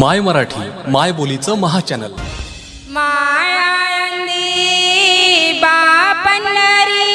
माय मराठी माय बोलीचं महाचॅनल. माया बापनरी